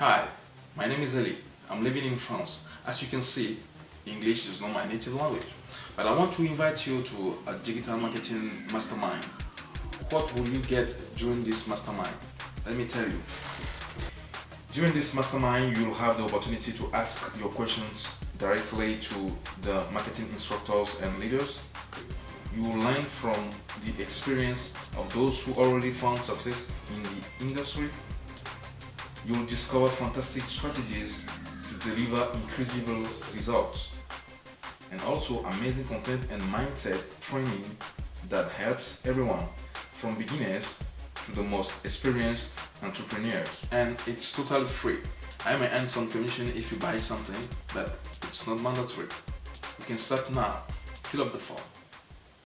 Hi, my name is Ali. I'm living in France. As you can see, English is not my native language. But I want to invite you to a digital marketing mastermind. What will you get during this mastermind? Let me tell you. During this mastermind, you'll have the opportunity to ask your questions directly to the marketing instructors and leaders. You will learn from the experience of those who already found success in the industry. You will discover fantastic strategies to deliver incredible results and also amazing content and mindset training that helps everyone from beginners to the most experienced entrepreneurs and it's totally free. I may earn some commission if you buy something but it's not mandatory. You can start now. Fill up the form.